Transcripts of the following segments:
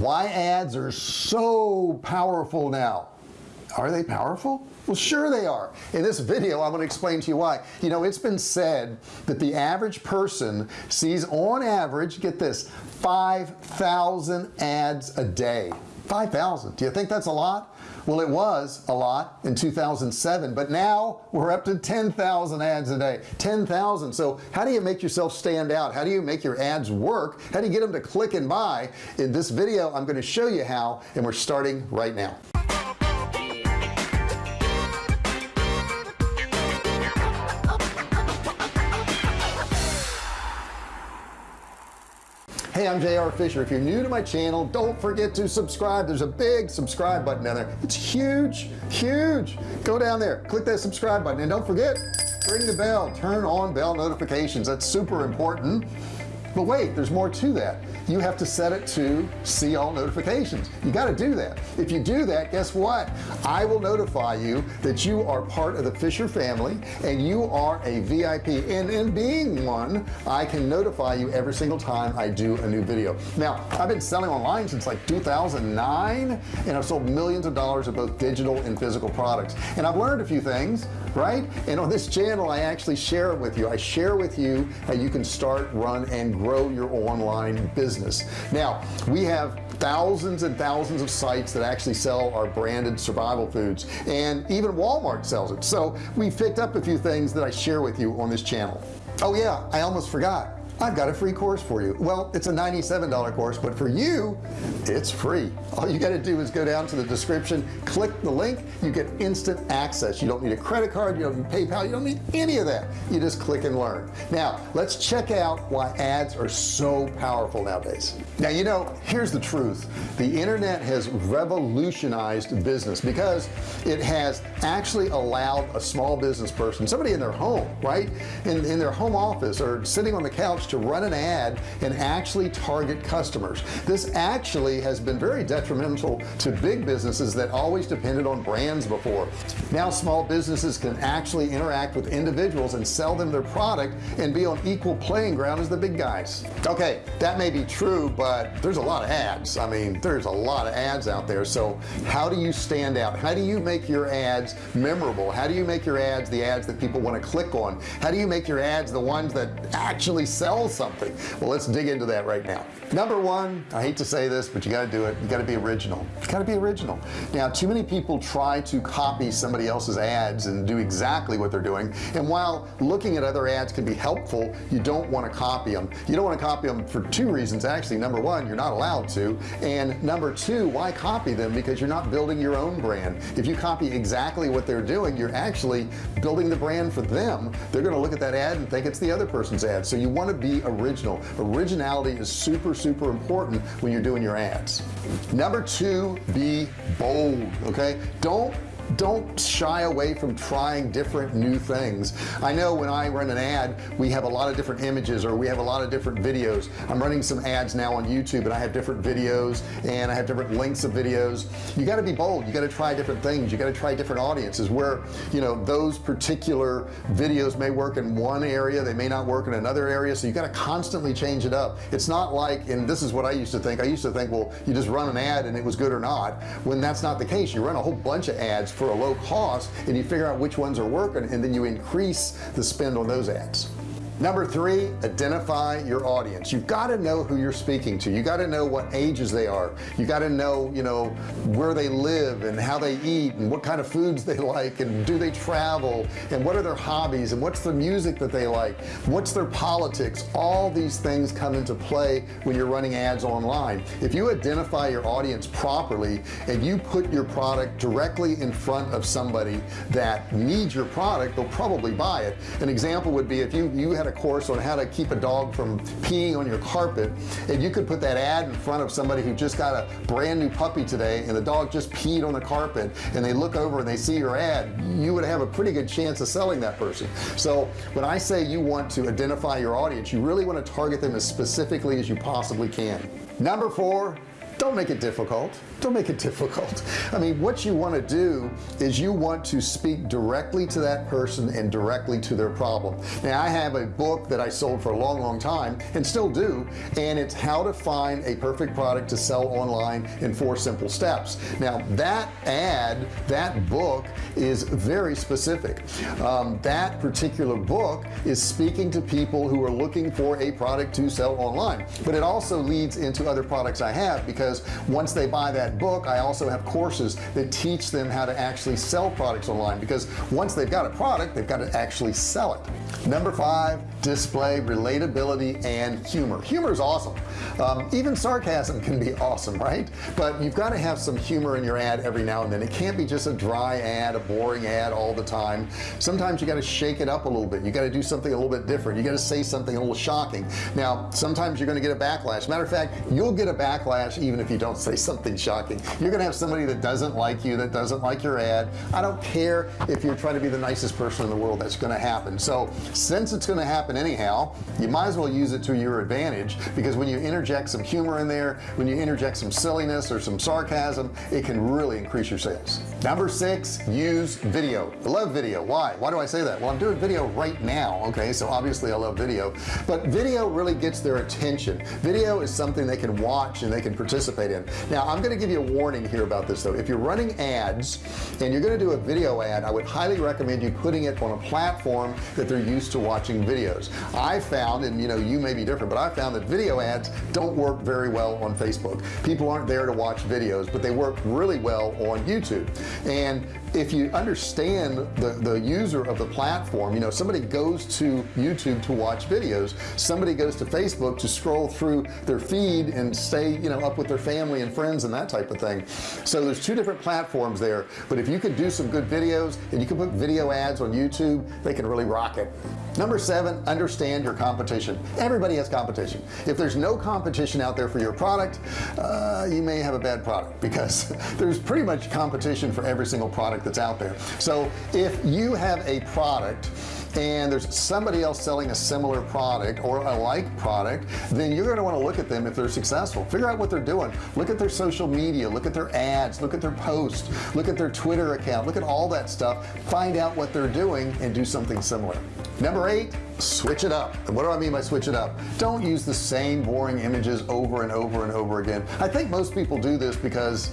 why ads are so powerful now. Are they powerful? Well sure they are. In this video I'm going to explain to you why. You know it's been said that the average person sees on average get this 5,000 ads a day. 5,000 do you think that's a lot well it was a lot in 2007 but now we're up to 10,000 ads a day. 10,000 so how do you make yourself stand out? How do you make your ads work? How do you get them to click and buy? In this video I'm going to show you how and we're starting right now hey I'm JR Fisher. If you're new to my channel don't forget to subscribe. There's a big subscribe button down there. It's huge huge. Go down there click that subscribe button and don't forget ring the bell turn on bell notifications. That's super important but wait there's more to that. You have to set it to see all notifications. You got to do that. If you do that guess what? I will notify you that you are part of the Fisher family and you are a VIP and in being one I can notify you every single time I do a new video. Now I've been selling online since like 2009 and I've sold millions of dollars of both digital and physical products. And I've learned a few things right? And on this channel I actually share it with you. I share with you how you can start run and grow your online business. Now we have thousands and thousands of sites that actually sell our branded survival foods and even Walmart sells it. So we picked up a few things that I share with you on this channel. Oh yeah I almost forgot I've got a free course for you. Well it's a $97 course but for you it's free. All you got to do is go down to the description click the link you get instant access. You don't need a credit card you don't need PayPal you don't need any of that. You just click and learn. Now let's check out why ads are so powerful nowadays. Now you know here's the truth. The internet has revolutionized business because it has actually allowed a small business person somebody in their home right? In, in their home office or sitting on the couch to run an ad and actually target customers. This actually has been very detrimental to big businesses that always depended on brands before. Now small businesses can actually interact with individuals and sell them their product and be on equal playing ground as the big guys. Okay that may be true but there's a lot of ads. I mean there's a lot of ads out there. So how do you stand out? How do you make your ads memorable? How do you make your ads the ads that people want to click on? How do you make your ads the ones that actually sell sell something. Well let's dig into that right now. Number one I hate to say this but you got to do it. You got to be original. You got to be original. Now too many people try to copy somebody else's ads and do exactly what they're doing and while looking at other ads can be helpful you don't want to copy them you don't want to copy them for two reasons actually. Number one you're not allowed to and number two why copy them? Because you're not building your own brand. If you copy exactly what they're doing you're actually building the brand for them. They're going to look at that ad and think it's the other person's ad. So you want to be be original. Originality is super super important when you're doing your ads. Number two be bold okay? Don't don't shy away from trying different new things. I know when I run an ad we have a lot of different images or we have a lot of different videos. I'm running some ads now on YouTube and I have different videos and I have different links of videos. You got to be bold. You got to try different things. You got to try different audiences where you know those particular videos may work in one area. They may not work in another area. So you got to constantly change it up. It's not like and this is what I used to think. I used to think well you just run an ad and it was good or not when that's not the case. You run a whole bunch of ads for a low cost and you figure out which ones are working and then you increase the spend on those ads number three identify your audience. You've got to know who you're speaking to. You got to know what ages they are. You got to know you know where they live and how they eat and what kind of foods they like and do they travel and what are their hobbies and what's the music that they like? What's their politics? All these things come into play when you're running ads online. If you identify your audience properly and you put your product directly in front of somebody that needs your product they'll probably buy it. An example would be if you you had a course on how to keep a dog from peeing on your carpet. If you could put that ad in front of somebody who just got a brand new puppy today and the dog just peed on the carpet and they look over and they see your ad you would have a pretty good chance of selling that person. So when I say you want to identify your audience you really want to target them as specifically as you possibly can. Number four don't make it difficult. Don't make it difficult. I mean what you want to do is you want to speak directly to that person and directly to their problem. Now I have a book that I sold for a long long time and still do and it's how to find a perfect product to sell online in four simple steps. Now that ad that book is very specific. Um, that particular book is speaking to people who are looking for a product to sell online but it also leads into other products I have because once they buy that book I also have courses that teach them how to actually sell products online. Because once they've got a product they've got to actually sell it. Number five display relatability and humor. Humor is awesome. Um, even sarcasm can be awesome right? But you've got to have some humor in your ad every now and then. It can't be just a dry ad a boring ad all the time. Sometimes you got to shake it up a little bit. You got to do something a little bit different. You got to say something a little shocking. Now sometimes you're going to get a backlash. Matter of fact you'll get a backlash even if you don't say something shocking. You're gonna have somebody that doesn't like you that doesn't like your ad. I don't care if you're trying to be the nicest person in the world that's gonna happen. So since it's gonna happen anyhow you might as well use it to your advantage because when you interject some humor in there when you interject some silliness or some sarcasm it can really increase your sales. Number six use video. I love video. Why? Why do I say that? Well I'm doing video right now okay? So obviously I love video. But video really gets their attention. Video is something they can watch and they can participate in. Now I'm going to give you a warning here about this though. If you're running ads and you're going to do a video ad I would highly recommend you putting it on a platform that they're used to watching videos. I found and you know you may be different but I found that video ads don't work very well on Facebook. People aren't there to watch videos but they work really well on YouTube. And if you understand the the user of the platform you know somebody goes to YouTube to watch videos. Somebody goes to Facebook to scroll through their feed and stay you know up with their family and friends and that type of thing. So there's two different platforms there. But if you could do some good videos and you can put video ads on YouTube they can really rock it. Number seven understand your competition. Everybody has competition. If there's no competition out there for your product uh, you may have a bad product because there's pretty much competition for every single product that's out there. So if you have a product and there's somebody else selling a similar product or a like product then you're going to want to look at them if they're successful. Figure out what they're doing. Look at their social media look at their ads look at their posts look at their Twitter account look at all that stuff. Find out what they're doing and do something similar. Number eight switch it up. And what do I mean by switch it up? Don't use the same boring images over and over and over again. I think most people do this because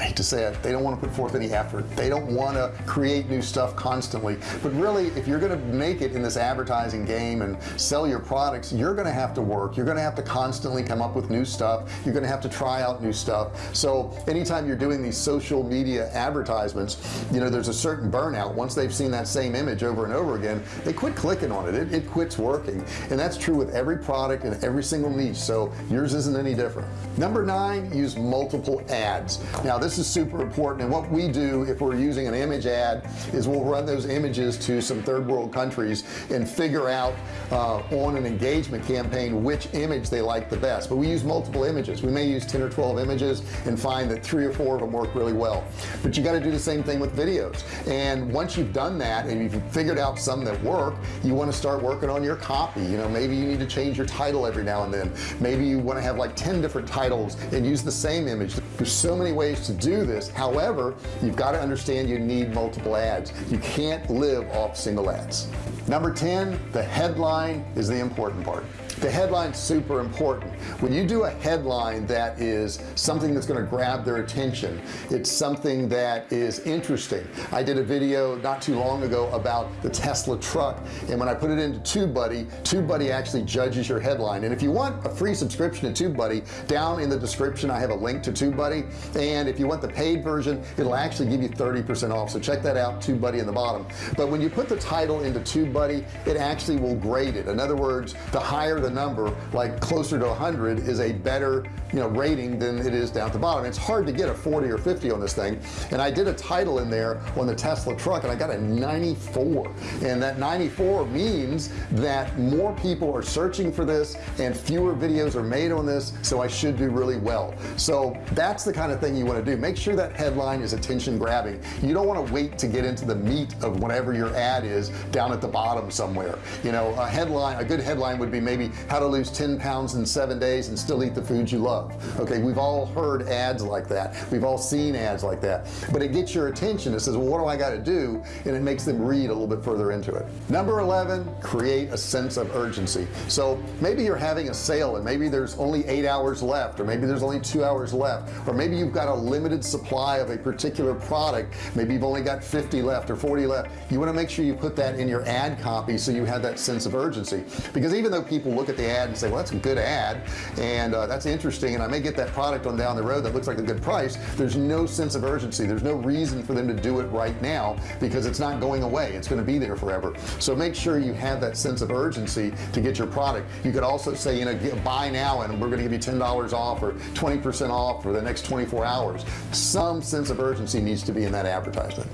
I hate to say it they don't want to put forth any effort. They don't want to create new stuff constantly. But really if you're going to make it in this advertising game and sell your products you're going to have to work. You're going to have to constantly come up with new stuff. You're going to have to try out new stuff. So anytime you're doing these social media advertisements you know there's a certain burnout. Once they've seen that same image over and over again they quit clicking on it. It, it quits working. And that's true with every product and every single niche. So yours isn't any different. Number nine use multiple ads. Now this is super important and what we do if we're using an image ad is we'll run those images to some third world countries and figure out uh, on an engagement campaign which image they like the best. But we use multiple images. We may use 10 or 12 images and find that three or four of them work really well. But you got to do the same thing with videos. And once you've done that and you've figured out some that work you want to start working on your copy. You know maybe you need to change your title every now and then. Maybe you want to have like 10 different titles and use the same image. There's so many ways to do this. However you've got to understand you need multiple ads. You can't live off single ads. Number 10 the headline is the important part the headline super important. When you do a headline that is something that's going to grab their attention it's something that is interesting. I did a video not too long ago about the Tesla truck and when I put it into TubeBuddy TubeBuddy actually judges your headline. And if you want a free subscription to TubeBuddy down in the description I have a link to TubeBuddy. And if you want the paid version it'll actually give you 30% off. So check that out TubeBuddy in the bottom. But when you put the title into TubeBuddy it actually will grade it. In other words the higher the number like closer to 100 is a better you know rating than it is down at the bottom. It's hard to get a 40 or 50 on this thing. And I did a title in there on the Tesla truck and I got a 94 and that 94 means that more people are searching for this and fewer videos are made on this so I should do really well. So that's the kind of thing you want to do. Make sure that headline is attention grabbing. You don't want to wait to get into the meat of whatever your ad is down at the bottom somewhere. You know a headline a good headline would be maybe how to lose 10 pounds in seven days and still eat the food you love love. Okay we've all heard ads like that. We've all seen ads like that. But it gets your attention. It says well, what do I got to do? And it makes them read a little bit further into it. Number 11 create a sense of urgency. So maybe you're having a sale and maybe there's only eight hours left or maybe there's only two hours left or maybe you've got a limited supply of a particular product. Maybe you've only got 50 left or 40 left. You want to make sure you put that in your ad copy so you have that sense of urgency. Because even though people look at the ad and say well that's a good ad and uh, that's interesting and I may get that product on down the road that looks like a good price there's no sense of urgency. There's no reason for them to do it right now because it's not going away. It's going to be there forever. So make sure you have that sense of urgency to get your product. You could also say you know buy now and we're going to give you ten dollars off or 20% off for the next 24 hours. Some sense of urgency needs to be in that advertisement.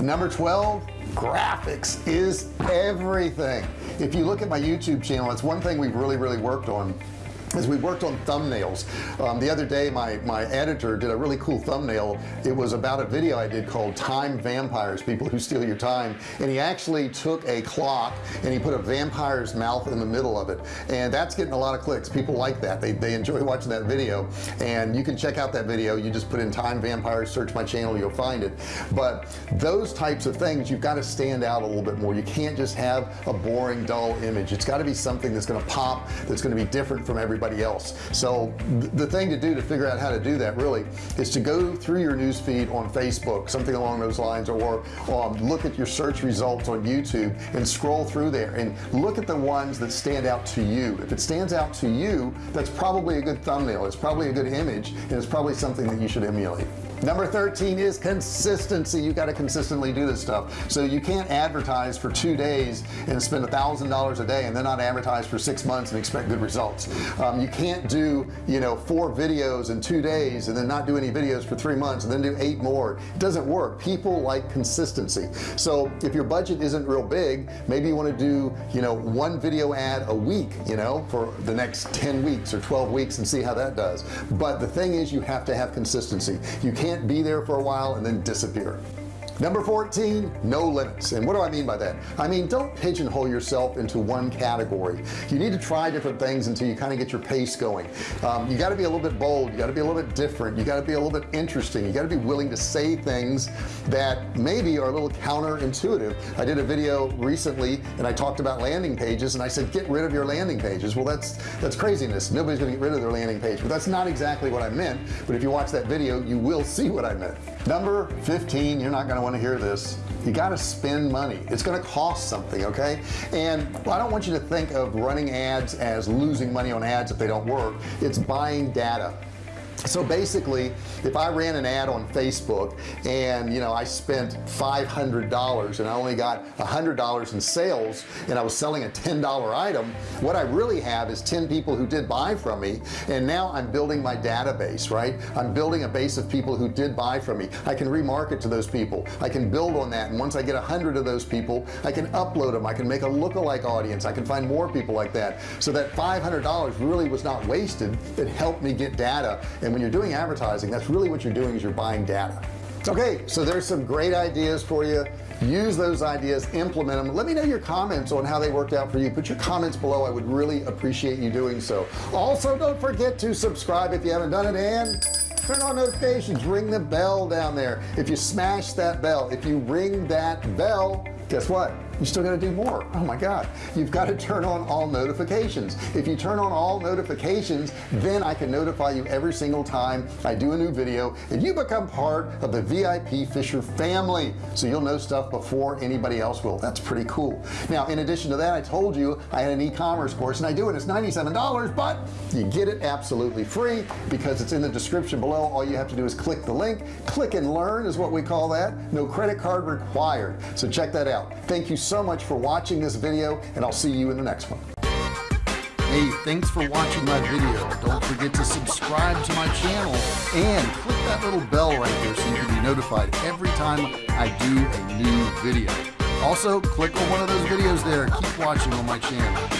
Number 12 graphics is everything. If you look at my YouTube channel it's one thing we've really really worked on as we worked on thumbnails um, the other day my my editor did a really cool thumbnail. It was about a video I did called time vampires people who steal your time. And he actually took a clock and he put a vampire's mouth in the middle of it. And that's getting a lot of clicks. People like that. They, they enjoy watching that video. And you can check out that video. You just put in time vampires search my channel you'll find it. But those types of things you've got to stand out a little bit more. You can't just have a boring dull image. It's got to be something that's going to pop that's going to be different from everybody everybody else. So the thing to do to figure out how to do that really is to go through your news feed on Facebook something along those lines or um, look at your search results on YouTube and scroll through there and look at the ones that stand out to you. If it stands out to you that's probably a good thumbnail. It's probably a good image and it's probably something that you should emulate number 13 is consistency. You got to consistently do this stuff. So you can't advertise for two days and spend a thousand dollars a day and then not advertise for six months and expect good results. Um, you can't do you know four videos in two days and then not do any videos for three months and then do eight more. It doesn't work. People like consistency. So if your budget isn't real big maybe you want to do you know one video ad a week you know for the next 10 weeks or 12 weeks and see how that does. But the thing is you have to have consistency. You can't can't be there for a while and then disappear number 14 no limits. And what do I mean by that? I mean don't pigeonhole yourself into one category. You need to try different things until you kind of get your pace going. Um, you got to be a little bit bold you got to be a little bit different you got to be a little bit interesting you got to be willing to say things that maybe are a little counterintuitive. I did a video recently and I talked about landing pages and I said get rid of your landing pages. Well that's that's craziness. Nobody's gonna get rid of their landing page but that's not exactly what I meant. But if you watch that video you will see what I meant number 15 you're not going to want to hear this. You got to spend money. It's going to cost something okay? And I don't want you to think of running ads as losing money on ads if they don't work. It's buying data so basically if I ran an ad on Facebook and you know I spent $500 and I only got $100 in sales and I was selling a $10 item what I really have is 10 people who did buy from me and now I'm building my database right? I'm building a base of people who did buy from me. I can remarket to those people. I can build on that. And once I get a hundred of those people I can upload them. I can make a lookalike audience. I can find more people like that. So that $500 really was not wasted. It helped me get data and when you're doing advertising that's really what you're doing is you're buying data. Okay so there's some great ideas for you. Use those ideas implement them let me know your comments on how they worked out for you. Put your comments below. I would really appreciate you doing so. Also don't forget to subscribe if you haven't done it and turn on notifications. Ring the bell down there. If you smash that bell if you ring that bell guess what you still got to do more. Oh my god. You've got to turn on all notifications. If you turn on all notifications then I can notify you every single time I do a new video and you become part of the VIP Fisher family. So you'll know stuff before anybody else will. That's pretty cool. Now in addition to that I told you I had an e-commerce course and I do it. It's $97 but you get it absolutely free because it's in the description below. All you have to do is click the link. Click and learn is what we call that. No credit card required. So check that out. Thank you so much for watching this video and I'll see you in the next one. Hey thanks for watching my video. Don't forget to subscribe to my channel and click that little bell right there so you can be notified every time I do a new video. Also click on one of those videos there. Keep watching on my channel